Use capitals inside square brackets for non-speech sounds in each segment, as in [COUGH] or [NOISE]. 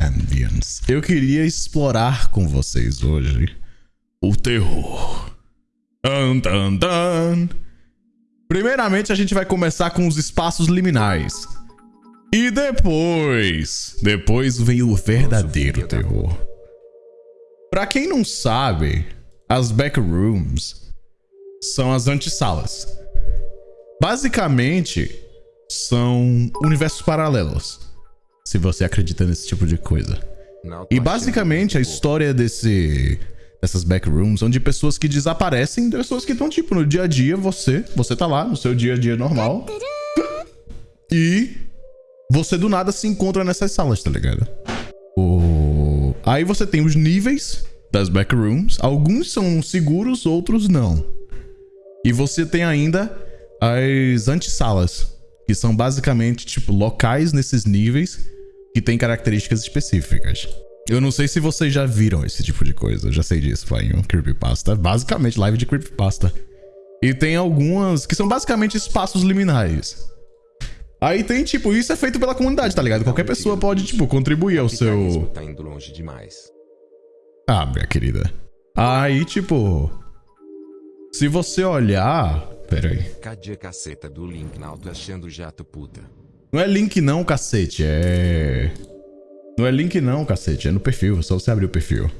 Ambience. Eu queria explorar com vocês hoje o terror. Dun, dun, dun. Primeiramente, a gente vai começar com os espaços liminais. E depois, depois vem o verdadeiro terror. Pra quem não sabe, as backrooms são as antessalas. Basicamente, são universos paralelos. Se você acredita nesse tipo de coisa. E basicamente a história desse dessas backrooms são de pessoas que desaparecem, pessoas que estão tipo no dia a dia, você, você tá lá no seu dia a dia normal. E você do nada se encontra nessas salas, tá ligado? O... Aí você tem os níveis das backrooms. Alguns são seguros, outros não. E você tem ainda as antissalas, que são basicamente tipo locais nesses níveis que têm características específicas. Eu não sei se vocês já viram esse tipo de coisa. Eu já sei disso, em um creepypasta. Basicamente, live de creepypasta. E tem algumas que são basicamente espaços liminais. Aí tem, tipo, isso é feito pela comunidade, tá ligado? Qualquer pessoa pode, tipo, contribuir ao seu... Tá indo longe demais. Ah, minha querida. Aí, tipo... Se você olhar... Pera aí. Cadê a caceta do link na auto achando jato puta? Não é link não, cacete. É... Não é link não, cacete. É no perfil. É só você abrir o perfil.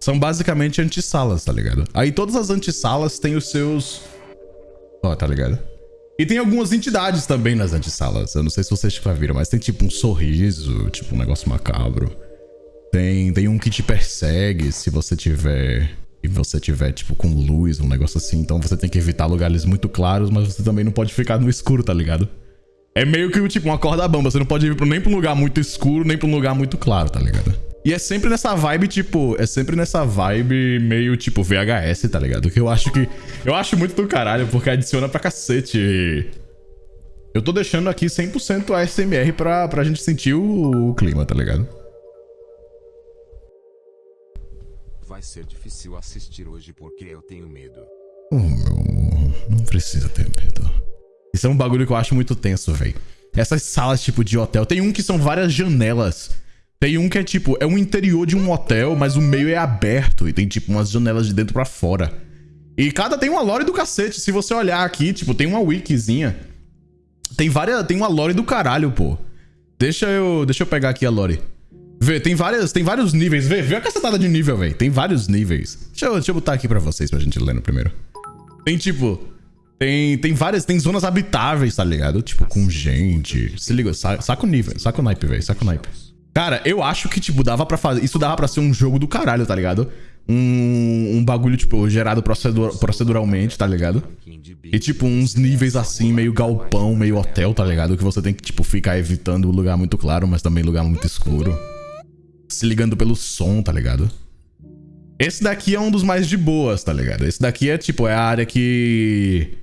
São basicamente antissalas, tá ligado? Aí todas as antissalas têm os seus... Ó, tá ligado? E tem algumas entidades também nas antessalas. Eu não sei se vocês já viram, mas tem tipo um sorriso, tipo um negócio macabro. Tem, tem um que te persegue se você tiver. E você tiver, tipo, com luz, um negócio assim. Então você tem que evitar lugares muito claros, mas você também não pode ficar no escuro, tá ligado? É meio que tipo uma corda bamba. Você não pode ir nem pra um lugar muito escuro, nem pra um lugar muito claro, tá ligado? E é sempre nessa vibe, tipo, é sempre nessa vibe meio, tipo, VHS, tá ligado? Que eu acho que... Eu acho muito do caralho, porque adiciona pra cacete. Eu tô deixando aqui 100% ASMR pra, pra gente sentir o, o clima, tá ligado? Vai ser difícil assistir hoje porque eu tenho medo. Oh, meu... Não precisa ter medo. Isso é um bagulho que eu acho muito tenso, velho. Essas salas, tipo, de hotel. Tem um que são várias janelas tem um que é tipo, é um interior de um hotel, mas o meio é aberto e tem tipo umas janelas de dentro pra fora. E cada tem uma lore do cacete. Se você olhar aqui, tipo, tem uma wikizinha. Tem várias, tem uma lore do caralho, pô. Deixa eu, deixa eu pegar aqui a lore. Vê, tem várias, tem vários níveis. Vê, vê a cacetada de nível, velho. Tem vários níveis. Deixa eu, deixa eu botar aqui pra vocês, pra gente ler no primeiro. Tem tipo, tem, tem várias, tem zonas habitáveis, tá ligado? Tipo, com gente. Se liga, saca o nível, saca o naipe, velho, saca o naipe. Cara, eu acho que, tipo, dava pra fazer. Isso dava pra ser um jogo do caralho, tá ligado? Um, um bagulho, tipo, gerado procedur proceduralmente, tá ligado? E, tipo, uns níveis assim, meio galpão, meio hotel, tá ligado? Que você tem que, tipo, ficar evitando o lugar muito claro, mas também lugar muito escuro. Se ligando pelo som, tá ligado? Esse daqui é um dos mais de boas, tá ligado? Esse daqui é, tipo, é a área que.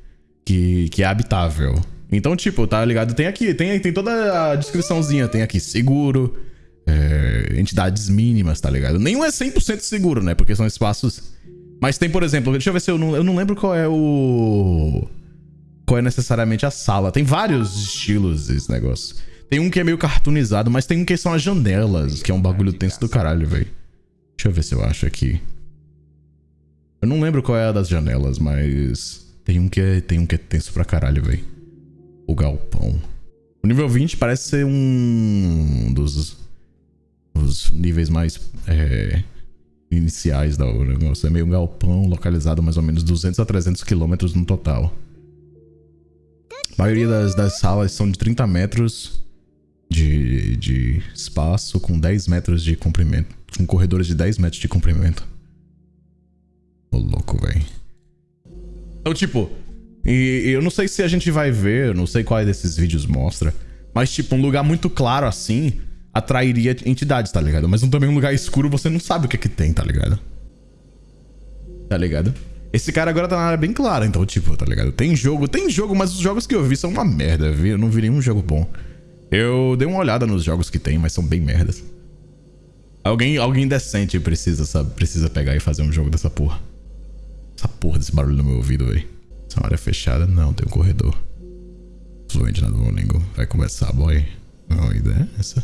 Que, que é habitável. Então, tipo, tá ligado? Tem aqui, tem, tem toda a descriçãozinha. Tem aqui seguro é, entidades mínimas, tá ligado? Nenhum é 100% seguro, né? Porque são espaços... Mas tem, por exemplo, deixa eu ver se eu não, eu não lembro qual é o... Qual é necessariamente a sala. Tem vários estilos esse negócio. Tem um que é meio cartoonizado, mas tem um que são as janelas, que é um bagulho tenso do caralho, velho. Deixa eu ver se eu acho aqui. Eu não lembro qual é a das janelas, mas... Tem um que é, tem um que é tenso pra caralho, velho. O galpão. O nível 20 parece ser um dos os níveis mais é, iniciais da negócio. É meio um galpão localizado mais ou menos 200 a 300 quilômetros no total. A maioria das, das salas são de 30 metros de, de espaço com 10 metros de comprimento. Com corredores de 10 metros de comprimento. Ô louco, velho. Então, tipo, e, eu não sei se a gente vai ver, não sei qual desses vídeos mostra, mas, tipo, um lugar muito claro assim atrairia entidades, tá ligado? Mas também um lugar escuro você não sabe o que é que tem, tá ligado? Tá ligado? Esse cara agora tá na área bem clara, então, tipo, tá ligado? Tem jogo, tem jogo, mas os jogos que eu vi são uma merda, viu? Eu não vi nenhum jogo bom. Eu dei uma olhada nos jogos que tem, mas são bem merdas. Alguém, alguém decente precisa, sabe? Precisa pegar e fazer um jogo dessa porra. Essa porra desse barulho no meu ouvido, velho. Essa área fechada? Não, tem um corredor. na do Duolingo. Vai começar, boy. Não, a ideia é essa.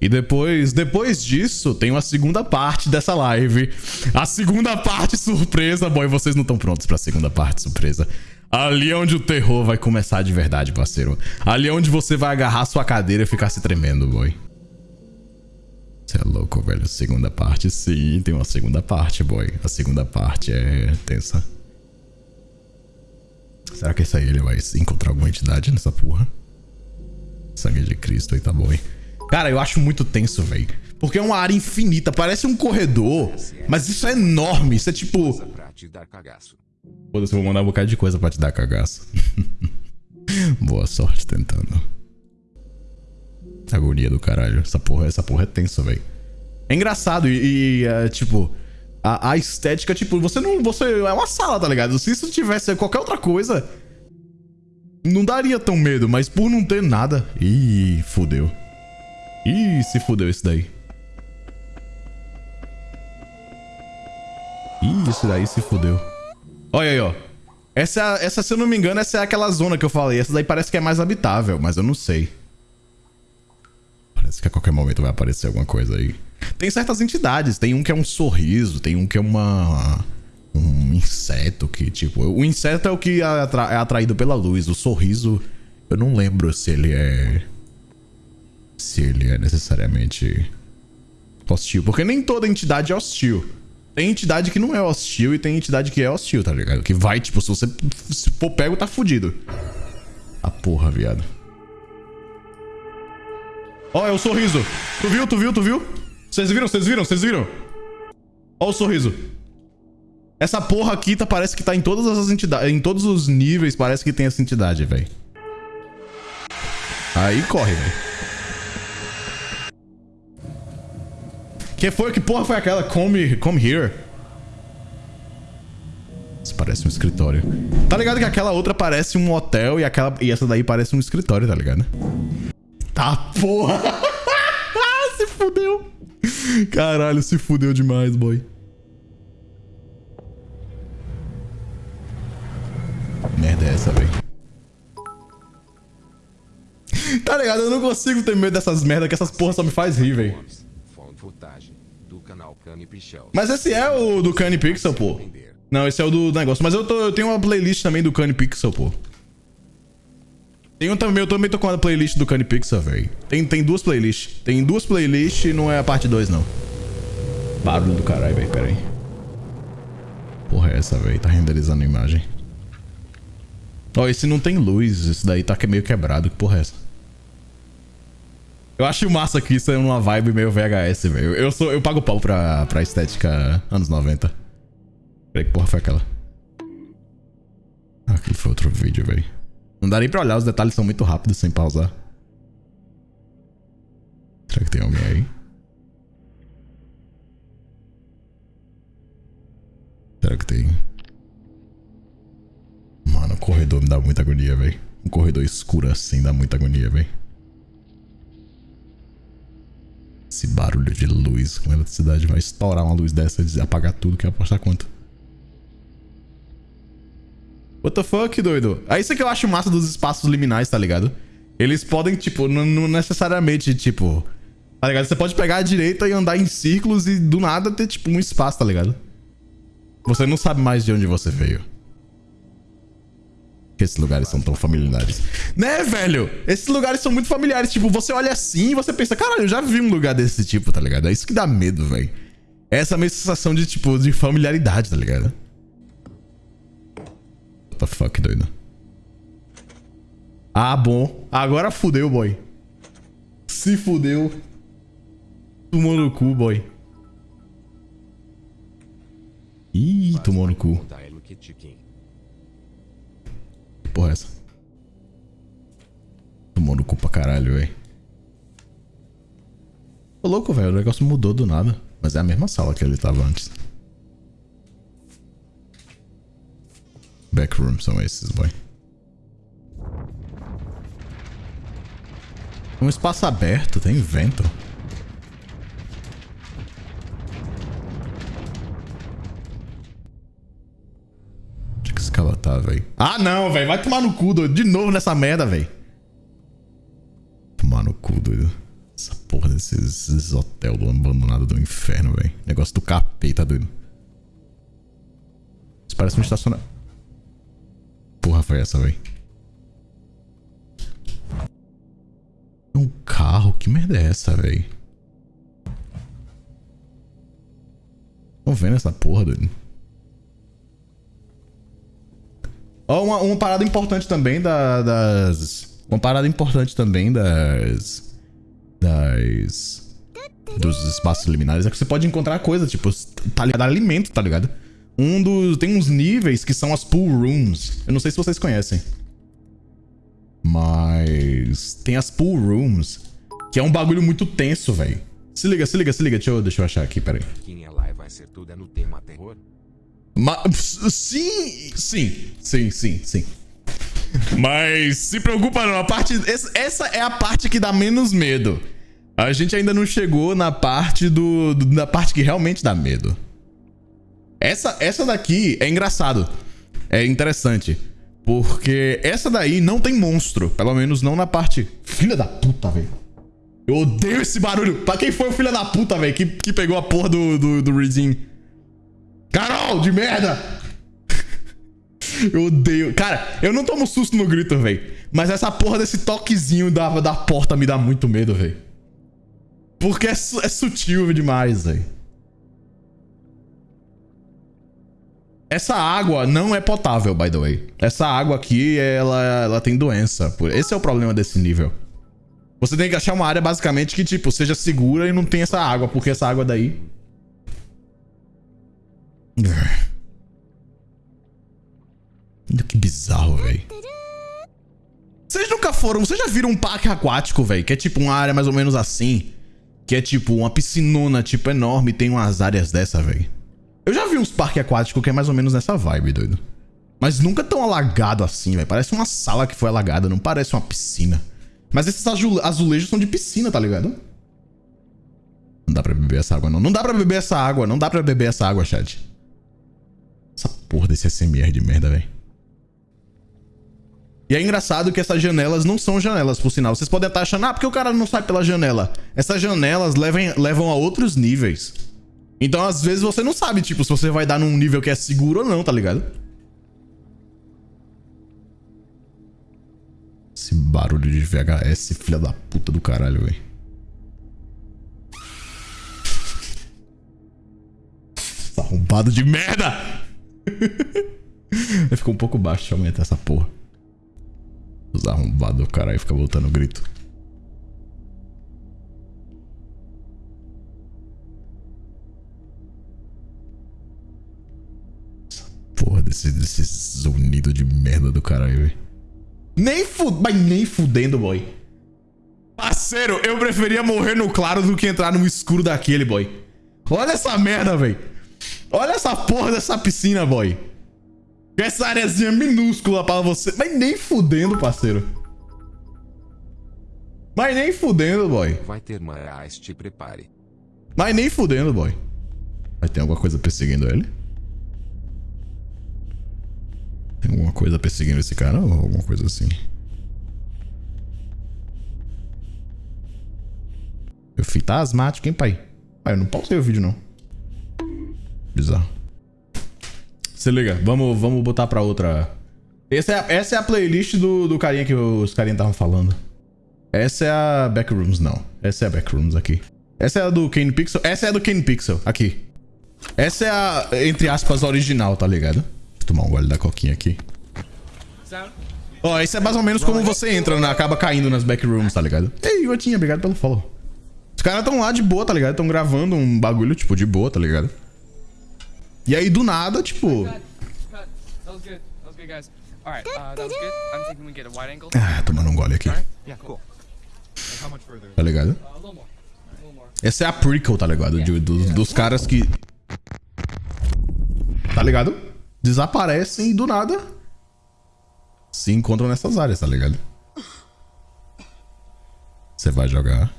E depois, depois disso, tem uma segunda parte dessa live. A segunda parte surpresa, boy. Vocês não estão prontos pra segunda parte surpresa. Ali é onde o terror vai começar de verdade, parceiro. Ali é onde você vai agarrar sua cadeira e ficar se tremendo, boy. Você é louco, velho. Segunda parte, sim. Tem uma segunda parte, boy. A segunda parte é tensa. Será que esse aí ele vai encontrar alguma entidade nessa porra? Sangue de Cristo aí tá bom, hein? Cara, eu acho muito tenso, velho. Porque é uma área infinita, parece um corredor. Mas isso é enorme, isso é tipo... Foda-se, vou mandar um bocado de coisa pra te dar cagaço. [LAUGHS] Boa sorte tentando. Agonia do caralho. Essa porra, essa porra é tenso, velho. É engraçado e, e é, tipo... A, a, estética, tipo, você não... Você é uma sala, tá ligado? Se isso tivesse qualquer outra coisa... Não daria tão medo, mas por não ter nada... Ih, fudeu. Ih, se fudeu esse daí. Ih, esse daí se fudeu. Olha aí, ó. Essa, essa, se eu não me engano, essa é aquela zona que eu falei. Essa daí parece que é mais habitável, mas eu não sei. Parece que a qualquer momento vai aparecer alguma coisa aí. Tem certas entidades. Tem um que é um sorriso, tem um que é uma... Um inseto que, tipo... O inseto é o que é, é atraído pela luz. O sorriso, eu não lembro se ele é se ele é necessariamente hostil. Porque nem toda entidade é hostil. Tem entidade que não é hostil e tem entidade que é hostil, tá ligado? Que vai, tipo, se você se for pego, tá fudido. A porra, viado. Ó, é o sorriso. Tu viu, tu viu, tu viu? Vocês viram, vocês viram, vocês viram? Ó o sorriso. Essa porra aqui tá, parece que tá em todas as entidades, em todos os níveis parece que tem essa entidade, velho. Aí corre, velho. Que foi? Que porra foi aquela? Come, come here. Isso parece um escritório. Tá ligado que aquela outra parece um hotel e, aquela, e essa daí parece um escritório, tá ligado? Tá porra! [LAUGHS] se fudeu! Caralho, se fudeu demais, boy. Merda é essa, velho? Tá ligado? Eu não consigo ter medo dessas merdas que essas porra só me faz rir, velho. Mas esse é o do Cane Pixel, pô. Não, esse é o do negócio. Mas eu, tô, eu tenho uma playlist também do Cane Pixel, pô. Tenho também, eu também tô com a playlist do Cane Pixel, velho. Tem, tem duas playlists. Tem duas playlists e não é a parte 2, não. Barulho do caralho, velho. Pera aí. Porra é essa, velho? Tá renderizando a imagem. Ó, oh, esse não tem luz. Esse daí tá meio quebrado. Que porra é essa? Eu acho massa que isso é uma vibe meio VHS, velho. Eu, sou, eu pago pau pra, pra estética anos 90. Peraí, que porra foi aquela? Ah, aquilo foi outro vídeo, velho. Não dá nem pra olhar, os detalhes são muito rápidos sem pausar. Será que tem alguém aí? Será que tem? Mano, o corredor me dá muita agonia, velho. Um corredor escuro assim dá muita agonia, velho. Esse barulho de luz com eletricidade vai estourar uma luz dessa e apagar tudo, que apostar quanto. What the fuck, doido? É isso que eu acho massa dos espaços liminais, tá ligado? Eles podem, tipo, não necessariamente, tipo... Tá ligado? Você pode pegar a direita e andar em círculos e do nada ter, tipo, um espaço, tá ligado? Você não sabe mais de onde você veio que esses lugares são tão familiares. Né, velho? Esses lugares são muito familiares. Tipo, você olha assim e você pensa, caralho, eu já vi um lugar desse tipo, tá ligado? É isso que dá medo, velho. É essa mesma sensação de, tipo, de familiaridade, tá ligado? The fuck, doido? Ah, bom. Agora fudeu, boy. Se fudeu. Tomou no cu, boy. Ih, tomou no cu porra é essa? Tomou no cu pra caralho, velho. Tô louco, velho. O negócio mudou do nada. Mas é a mesma sala que ele tava antes. Backroom são esses, boy. Um espaço aberto, tem vento. tá, velho. Ah, não, velho. Vai tomar no cu, doido. De novo nessa merda, velho. Tomar no cu, doido. Essa porra desse desses, desses hotel do abandonado do inferno, velho. Negócio do capeta, doido. Isso parece um estacionamento. Porra, foi essa, velho? Um carro? Que merda é essa, velho? Estão vendo essa porra, doido? Ó, uma, uma parada importante também da, das... Uma parada importante também das... Das... Dos espaços liminares é que você pode encontrar coisa, tipo, tá ligado? Alimento, tá ligado? Um dos... Tem uns níveis que são as pool rooms. Eu não sei se vocês conhecem. Mas... Tem as pool rooms. Que é um bagulho muito tenso, velho. Se liga, se liga, se liga. Deixa eu, deixa eu achar aqui, peraí. Quem é lá e vai ser tudo é no tema terror? Mas, sim, sim, sim, sim, sim. Mas se preocupa não, a parte essa, essa é a parte que dá menos medo. A gente ainda não chegou na parte do, do na parte que realmente dá medo. Essa essa daqui é engraçado. É interessante, porque essa daí não tem monstro, pelo menos não na parte filha da puta, velho. Eu odeio esse barulho. Pra quem foi o filho da puta, velho, que, que pegou a porra do, do, do Redeem? Carol, de merda! [LAUGHS] Eu odeio. Cara, eu não tomo susto no grito, velho. Mas essa porra desse toquezinho da, da porta me dá muito medo, velho. Porque é, é sutil demais, velho. Essa água não é potável, by the way. Essa água aqui, ela, ela tem doença. Esse é o problema desse nível. Você tem que achar uma área, basicamente, que, tipo, seja segura e não tem essa água. Porque essa água daí que bizarro, velho. Vocês nunca foram... Vocês já viram um parque aquático, velho? Que é tipo uma área mais ou menos assim. Que é tipo uma piscinona, tipo, enorme. Tem umas áreas dessa, velho. Eu já vi uns parques aquáticos que é mais ou menos nessa vibe, doido. Mas nunca tão alagado assim, velho. Parece uma sala que foi alagada, não parece uma piscina. Mas esses azulejos são de piscina, tá ligado? Não dá pra beber essa água, não. Não dá pra beber essa água. Não dá pra beber essa água, chat. Essa porra desse SMR de merda, velho. E é engraçado que essas janelas não são janelas, por sinal. Vocês podem estar achando, ah, porque o cara não sai pela janela. Essas janelas levam, levam a outros níveis. Então, às vezes, você não sabe, tipo, se você vai dar num nível que é seguro ou não, tá ligado? Esse barulho de VHS, filha da puta do caralho, velho. Arrombado de merda! [LAUGHS] Ficou um pouco baixo, eu aumentar essa porra. Os arrombados, caralho, fica voltando o grito. Porra desse, desse zunido de merda do caralho, velho. Nem fudendo, mas nem fudendo, boy. Parceiro, eu preferia morrer no claro do que entrar no escuro daquele, boy. Olha essa merda, velho. Olha essa porra dessa piscina, boy. Essa areazinha minúscula pra você. Mas nem fudendo, parceiro. Mas nem fudendo, boy. Vai ter mais, te prepare. Mas nem fudendo, boy. Vai ter alguma coisa perseguindo ele? Tem alguma coisa perseguindo esse cara ou alguma coisa assim? Eu fui tá asmático, hein, pai? Pai, eu não pausei o vídeo, não. Bizarro. Se liga, vamos, vamos botar pra outra. Essa é a, essa é a playlist do, do carinha que os carinha estavam falando. Essa é a Backrooms, não. Essa é a Backrooms aqui. Essa é a do Kane Pixel. Essa é a do Kane Pixel, aqui. Essa é a, entre aspas, original, tá ligado? Tomar um gole da coquinha aqui. Ó, oh, isso é mais ou menos como você entra, né? acaba caindo nas backrooms, tá ligado? Ei, Gotinha, obrigado pelo follow. Os caras tão lá de boa, tá ligado? Tão gravando um bagulho, tipo, de boa, tá ligado? E aí, do nada, tipo... Ah, tomando um gole aqui. Tá ligado? Essa é a prequel, tá ligado? De, dos, dos caras que... Tá ligado? Desaparecem e do nada se encontram nessas áreas, tá ligado? Você vai jogar.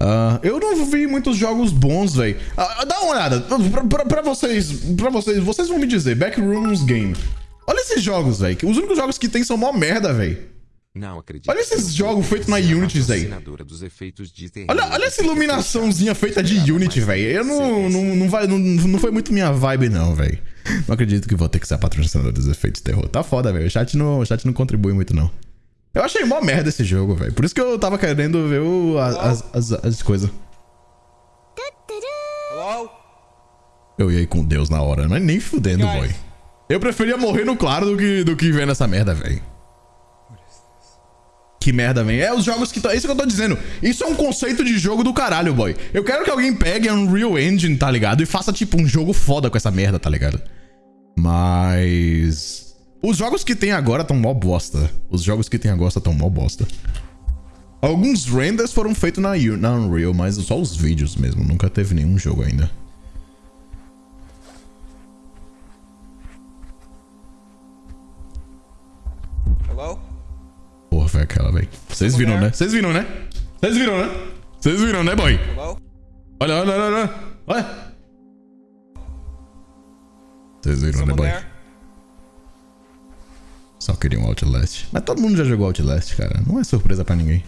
Uh, eu não vi muitos jogos bons, velho. Uh, dá uma olhada. Pra, pra, pra, vocês, pra vocês, vocês vão me dizer. Backrooms Game. Olha esses jogos, velho. Os únicos jogos que tem são mó merda, velho. Não acredito. Olha esses jogos feitos na Unity, terror Olha, olha essa iluminaçãozinha feita de Unity, velho. Eu não, não, não, vai, não, não foi muito minha vibe, não, velho. Não acredito que vou ter que ser a patrocinadora dos efeitos de terror. Tá foda, velho. O chat não, o chat não contribui muito, não. Eu achei mó merda esse jogo, velho. Por isso que eu tava querendo ver o, as, as, as, as coisas. Eu ia ir com Deus na hora, mas nem fudendo, boy. Eu preferia morrer no claro do que, do que vendo essa merda, velho. Que merda, velho. É os jogos que. tão- Isso que eu tô dizendo. Isso é um conceito de jogo do caralho, boy. Eu quero que alguém pegue Unreal Engine, tá ligado? E faça, tipo, um jogo foda com essa merda, tá ligado? Mas. Os jogos que tem agora tão mó bosta. Os jogos que tem agora tão mó bosta. Alguns renders foram feitos na, na Unreal, mas só os vídeos mesmo. Nunca teve nenhum jogo ainda. Hello? Porra, foi aquela, velho. Vocês viram, né? Vocês viram, né? Vocês viram, né? Vocês viram, né, boy? Hello? Olha, olha, olha, olha. Olha. Só queria um Outlast. Mas todo mundo já jogou Outlast, cara. Não é surpresa pra ninguém.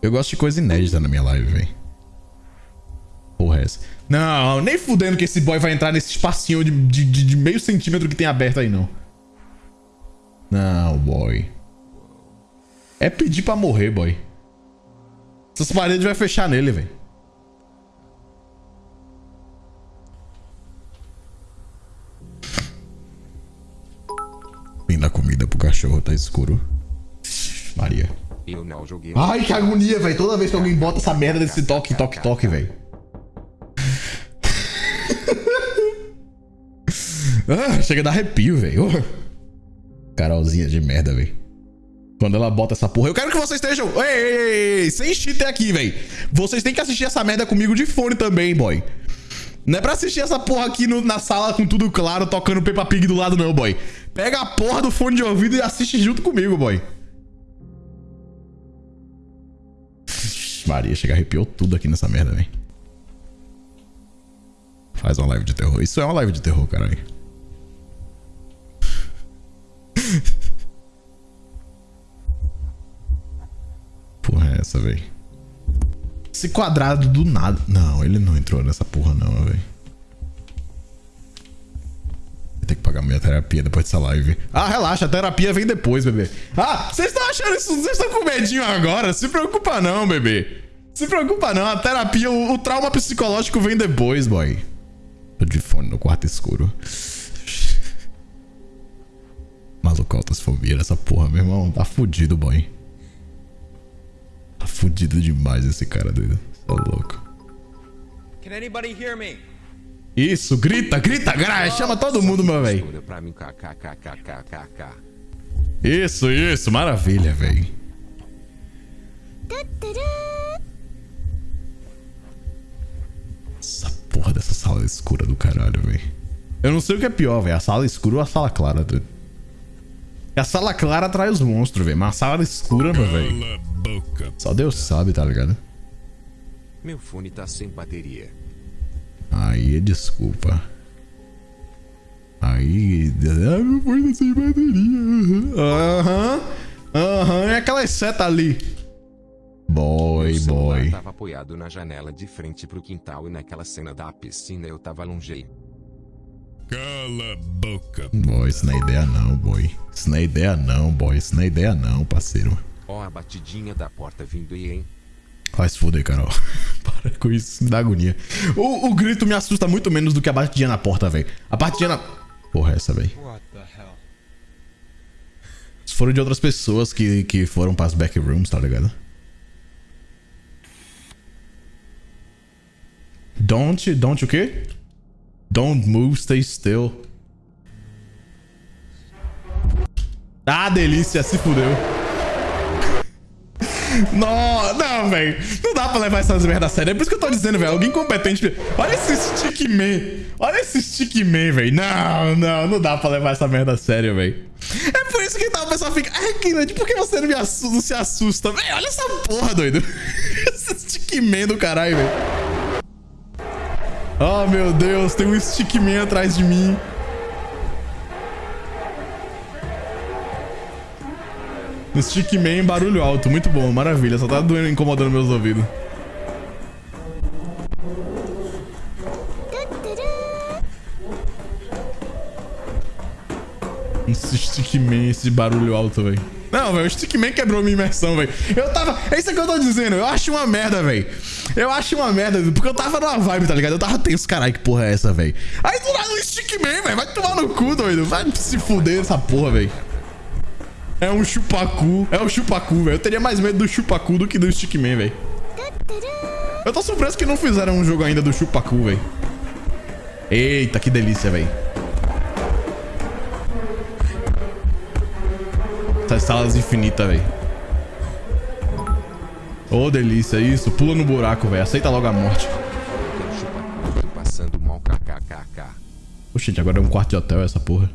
Eu gosto de coisa inédita na minha live, velho. Porra, é essa. Não, nem fudendo que esse boy vai entrar nesse espacinho de, de, de- de meio centímetro que tem aberto aí, não. Não, boy. É pedir pra morrer, boy. Essas paredes vai fechar nele, velho. Cachorro, tá escuro. Maria. Ai, que agonia, velho. Toda vez que alguém bota essa merda desse toque, toque, toque, velho. [LAUGHS] ah, chega a dar arrepio, velho. Carolzinha de merda, velho. Quando ela bota essa porra. Eu quero que vocês estejam. Ei, ei, ei, ei, sem cheater aqui, velho. Vocês têm que assistir essa merda comigo de fone também, boy. Não é pra assistir essa porra aqui no- na sala com tudo claro, tocando Peppa Pig do lado, não, boy. Pega a porra do fone de ouvido e assiste junto comigo, boy. Maria, chega arrepiou tudo aqui nessa merda, velho. Faz uma live de terror. Isso é uma live de terror, caralho. [LAUGHS] Porra é essa, velho? Esse quadrado do nada. Não, ele não entrou nessa porra, não, velho. Pagar minha terapia depois dessa live. Ah, relaxa, a terapia vem depois, bebê. Ah, vocês estão achando isso? Vocês estão com medinho agora? Se preocupa não, bebê. Se preocupa não, a terapia, o, o trauma psicológico vem depois, boy. Tô de fone no quarto escuro. Maluco, autosfobia essa porra, meu irmão. Tá fudido, boy. Tá fudido demais esse cara, doido. Tá louco. Can anybody hear me? Isso, grita, grita, grita. Chama todo mundo, meu velho. Isso, isso, maravilha, velho. Essa porra dessa sala escura do caralho, velho. Eu não sei o que é pior, velho. A sala escura ou a sala clara. Porque A sala clara atrai os monstros, velho. Mas a sala escura, meu velho. Só Deus sabe, tá ligado? Meu fone tá sem bateria. Aí, desculpa. Aí. Ah, meu fone sem bateria. Aham. Aham. É aquela seta ali. Boy, boy. tava apoiado na janela de frente pro quintal e naquela cena da piscina eu tava longe. Cala a boca. Boy, isso não é ideia não, boy. Isso não é ideia não, boy. Isso não é ideia não, parceiro. Ó a batidinha da porta vindo aí, hein? Vai se fuder, Carol. [LAUGHS] Para com isso, me dá agonia. O, o grito me assusta muito menos do que a batidinha na porta, velho. A batidinha na. Porra, é essa, velho. Foram de outras pessoas que, que foram pras backrooms, tá ligado? Don't, don't o quê? Don't move, stay still. Ah, delícia, se fudeu. Não, não, velho. Não dá pra levar essas merdas a sério. É por isso que eu tô dizendo, velho. Alguém competente. Olha esse Stickman. Olha esse Stickman, velho. Não, não, não dá pra levar essa merda a sério, velho. É por isso que tá, o pessoal fica. Ai, Kennedy, por que você não, assusta, não se assusta? Velho, olha essa porra, doido. [LAUGHS] esse Stickman do caralho, velho. Oh, meu Deus, tem um Stickman atrás de mim. Um Stickman barulho alto. Muito bom, maravilha. Só tá doendo, incomodando meus ouvidos. Esse Stickman, esse barulho alto, velho. Não, velho, o Stickman quebrou minha imersão, velho. Eu tava. É isso que eu tô dizendo. Eu acho uma merda, velho. Eu acho uma merda, porque eu tava numa vibe, tá ligado? Eu tava tenso, caralho, que porra é essa, velho? Aí do lado o Stickman, velho. Vai tomar no cu, doido. Vai se fuder essa porra, velho. É um chupacu. É um chupacu, velho. Eu teria mais medo do chupacu do que do Stickman, velho. Eu tô surpreso que não fizeram um jogo ainda do chupacu, velho. Eita, que delícia, velho. Essas salas infinitas, velho. Ô, delícia, isso. Pula no buraco, velho. Aceita logo a morte. Quero chupar tô passando mal kkkk. Oxe, gente, agora é um quarto de hotel essa porra.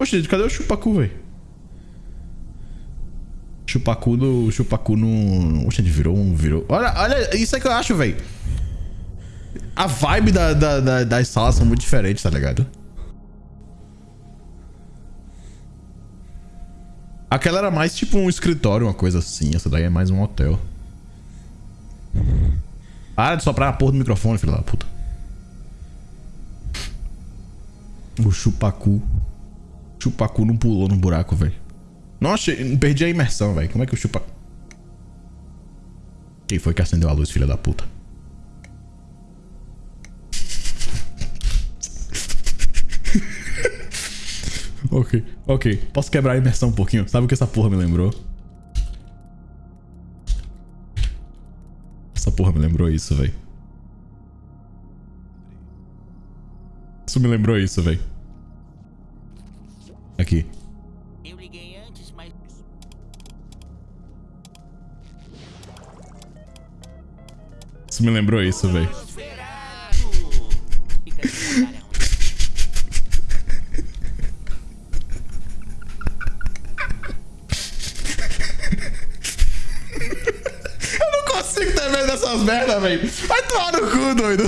Oxe, cadê o chupacu, velho? Chupacu no... Chupacu no... Oxe, gente, virou um... Virou... Olha, olha, isso é que eu acho, velho. A vibe da, da, da- das salas são muito diferentes, tá ligado? Aquela era mais tipo um escritório, uma coisa assim. Essa daí é mais um hotel. Para de soprar a porra do microfone, filho da puta. O chupacu. Chupacu não pulou no buraco, velho. Achei. Perdi a imersão, velho. Como é que o chupacu. Quem foi que acendeu a luz, filha da puta? [LAUGHS] ok, ok. Posso quebrar a imersão um pouquinho? Sabe o que essa porra me lembrou? Essa porra me lembrou isso, velho. Isso me lembrou isso, velho. Aqui. Eu liguei antes, mas. Isso me lembrou isso, velho. Eu não consigo ter medo dessas merdas, velho. Vai tomar no cu, doido.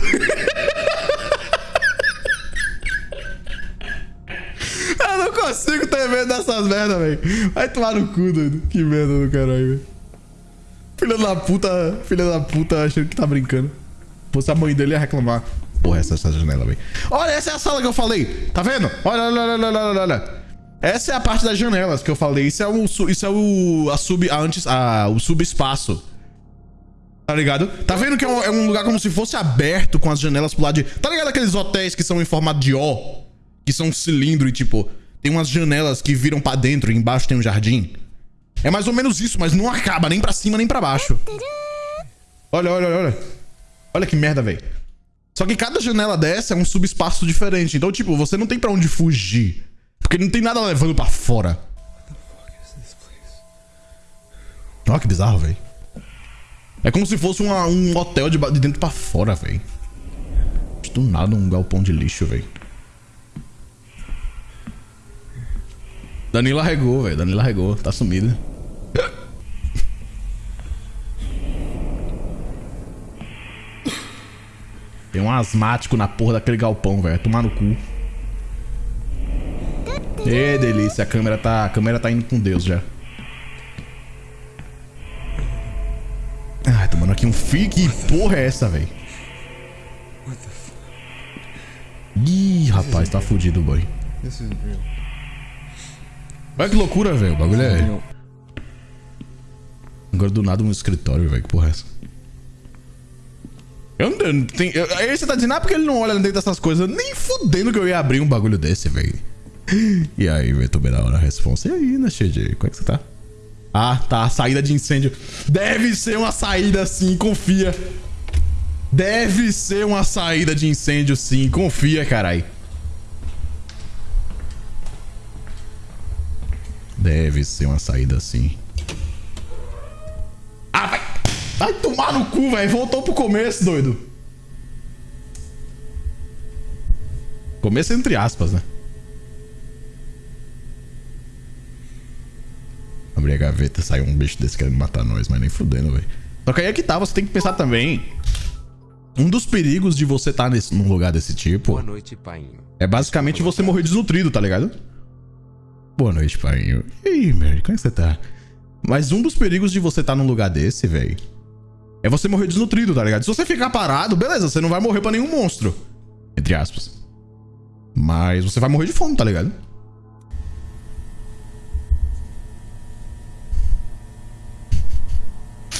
Dessas merdas, velho. Vai tomar no cu, doido. Que merda do caralho, velho. Filha da puta, filha da puta achando que tá brincando. Se fosse a mãe dele ia reclamar. Porra, essa, essa janela, velho. Olha, essa é a sala que eu falei. Tá vendo? Olha, olha, olha, olha, olha, olha. Essa é a parte das janelas que eu falei. Isso é o, isso é o, a sub, a antes, a, o subespaço. Tá ligado? Tá vendo que é um, é um lugar como se fosse aberto com as janelas pro lado de. Tá ligado aqueles hotéis que são em formato de O? Que são um cilindro e tipo, tem umas janelas que viram pra dentro e embaixo tem um jardim? É mais ou menos isso, mas não acaba nem pra cima nem pra baixo. Olha, olha, olha, olha. Que merda, velho. Só que cada janela dessa é um subespaço diferente. Então, tipo, você não tem pra onde fugir. Porque não tem nada levando pra fora. Olha que bizarro, velho. É como se fosse uma- um hotel de, de dentro pra fora, velho. Do nada um galpão de lixo, velho. Danilo arregou, velho. Danilo arregou. Tá sumido. Tem um asmático na porra daquele galpão, velho. Tomar no cu. Ê, delícia. A câmera tá, a câmera tá indo com Deus já. Ai, tomando aqui um fio. Que porra é essa, velho? Ih, rapaz, tá fudido o boy. This isn't real. Olha que loucura, velho. O bagulho é. Agora do nada um escritório, velho. Que porra é essa? Eu não eu não tenho. eu- Aí você tá dizendo, ah, porque ele não olha dentro dessas coisas. Nem fudendo que eu ia abrir um bagulho desse, velho. E aí, velho, bem na hora a resposta. E aí, né, XG? Como é que você tá? Ah, tá. Saída de incêndio. Deve ser uma saída sim, confia. Deve ser uma saída de incêndio sim, confia, carai. Deve ser uma saída assim. Ah, vai. Vai tomar no cu, velho. Voltou pro começo, doido. Começo entre aspas, né? Abrir a gaveta e sair um bicho desse querendo matar nós, mas nem fudendo, velho. Só que aí é que tá, você tem que pensar também. Um dos perigos de você estar nesse, num lugar desse tipo noite, é basicamente você morrer desnutrido, tá ligado? Boa noite, pai. E aí, Mary, como é que você tá? Mas um dos perigos de você estar num lugar desse, velho, é você morrer desnutrido, tá ligado? Se você ficar parado, beleza, você não vai morrer pra nenhum monstro. Entre aspas. Mas você vai morrer de fome, tá ligado?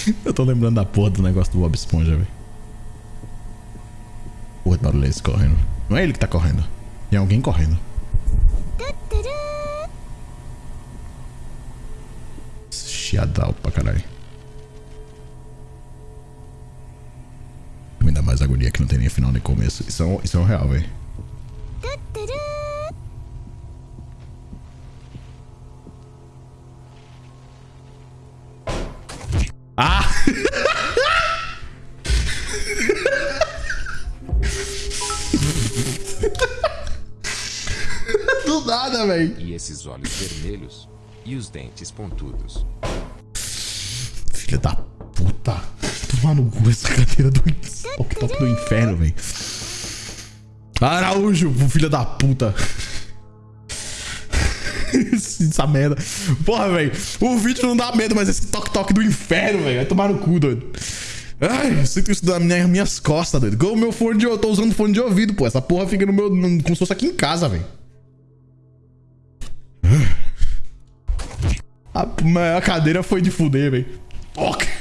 [LAUGHS] Eu tô lembrando da porra do negócio do Bob Esponja, velho. Porra barulho é esse correndo. Não é ele que tá correndo. Tem alguém correndo. Chiadal pra caralho. Me dá mais agonia que não tem nem final nem começo. Isso é um, isso é um real, velho. Ah! [LAUGHS] Do nada, velho. E esses olhos vermelhos? E os dentes pontudos? Filha da puta. Tomar no cu essa cadeira do toque do inferno, velho. Araújo, filha da puta. [LAUGHS] essa merda. Porra, velho. O vídeo não dá medo, mas esse toque-toque do inferno, velho. Vai tomar no cu, doido. Ai, eu sinto isso nas minhas, minhas costas, doido. Igual o meu fone de... Eu tô usando fone de ouvido, pô. Essa porra fica no meu... no- como se fosse aqui em casa, velho. A, a cadeira foi de fuder, velho. Toque. [LAUGHS]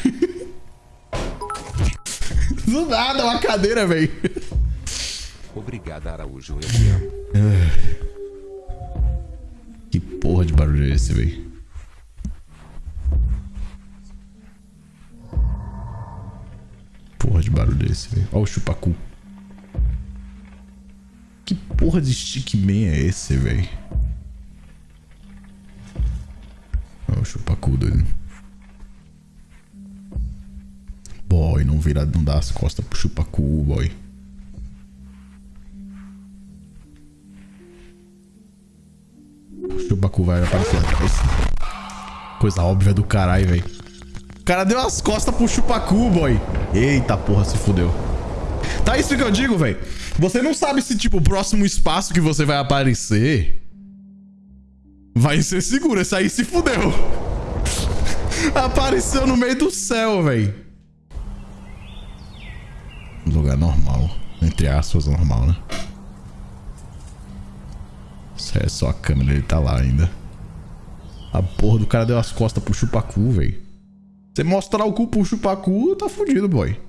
Do nada, uma cadeira, velho. Obrigado, Araújo, eu te amo. Que porra de barulho é esse, velho? Porra de barulho é esse, velho? Olha o chupacu. Que porra de stickman é esse, velho? Olha o chupacu, doido. Boy, não vira, não dá as costas pro chupacu, boy. O chupacu vai aparecer atrás. Coisa óbvia do caralho, velho. O cara deu as costas pro chupacu, boy. Eita porra, se fudeu. Tá isso que eu digo, velho. Você não sabe se, tipo, o próximo espaço que você vai aparecer vai ser seguro. Esse aí se fudeu. [LAUGHS] Apareceu no meio do céu, velho. Lugar normal. Entre aspas, normal, né? Isso é só a câmera, ele tá lá ainda. A porra do cara deu as costas pro chupacu, velho. Você mostrar o cu pro chupacu, tá fudido, boy.